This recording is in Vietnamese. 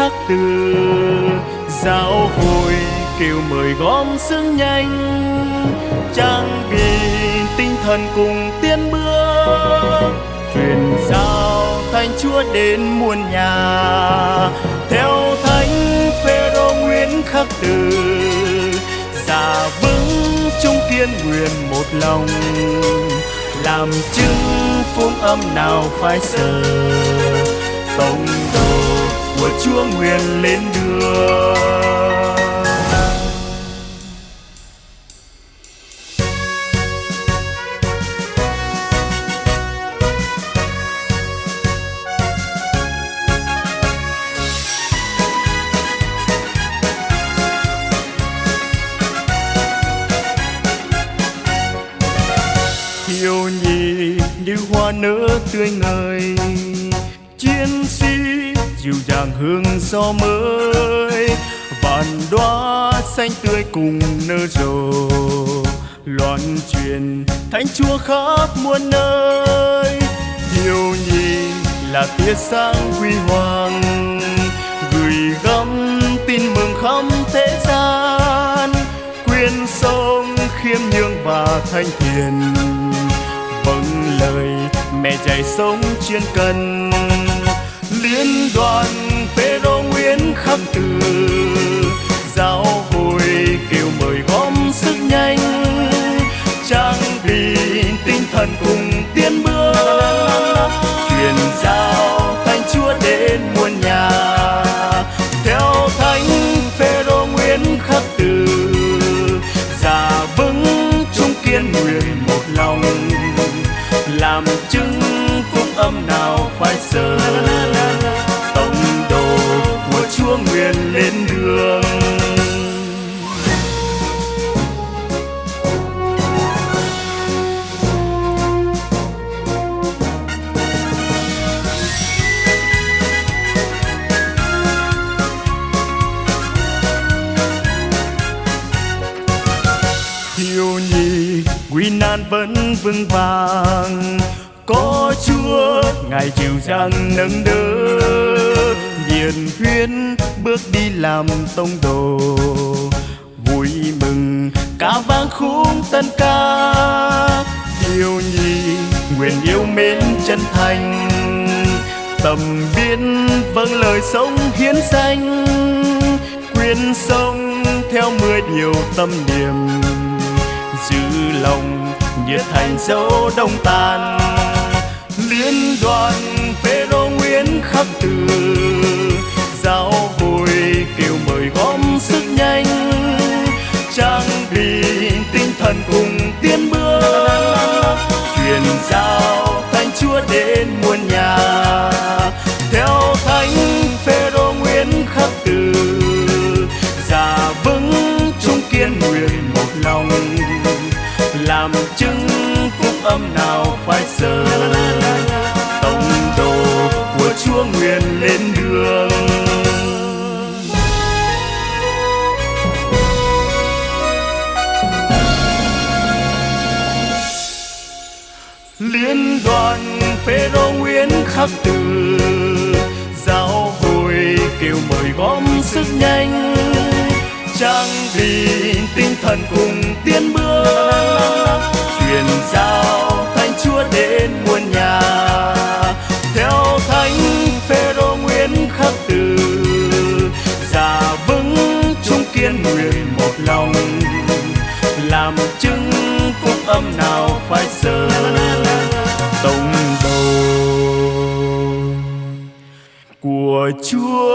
khắc từ, giáo hội kêu mời gom sức nhanh, trang bị tinh thần cùng tiến bước truyền giao thánh chúa đến muôn nhà. Theo thánh phêrô nguyễn khắc từ, giả vững trung kiên nguyện một lòng, làm chứng phúc âm nào phải sợ tông đồ của chúa nguyện lên đường. Thiếu nhi như hoa nở tươi ngời dịu dàng hương gió mới. Vạn đóa xanh tươi cùng nở rộ, loan truyền thánh chúa khắp muôn nơi. Thiếu nhi là tia sáng huy hoàng, gửi gắm tin mừng khắp thế gian. Quyên sông khiêm nhường và thanh thiền vâng lời mẹ dạy sống chuyên cần liên đoàn phêrô nguyễn khắc từ. Giáo hội kêu mời gom sức nhanh, trang bị tinh thần cùng tiến bước. Truyền giao thánh chúa đến muôn nhà. Theo thánh phêrô nguyễn khắc từ già vững trung kiên nguyện một lòng, làm chứng phúc âm nào chúa lên đường. Thiếu nhi, nguy nan vẫn vững vàng. Có chúa, ngài chịu dàng nâng đỡ hiền huyên bước đi làm tông đồ. Vui mừng, ca vang khúc tân ca. Yêu nhi nguyện yêu mến chân thành. Tầm biến vâng lời sống hiến danh. Quyên sống theo mười điều tâm niệm. Giữ lòng, nhiệt thành dấu đông tàn. Liên đoàn nguyễn khắc từ giáo hội kêu mời gom sức nhanh, trang bị tinh thần cùng tiến bước. Chúa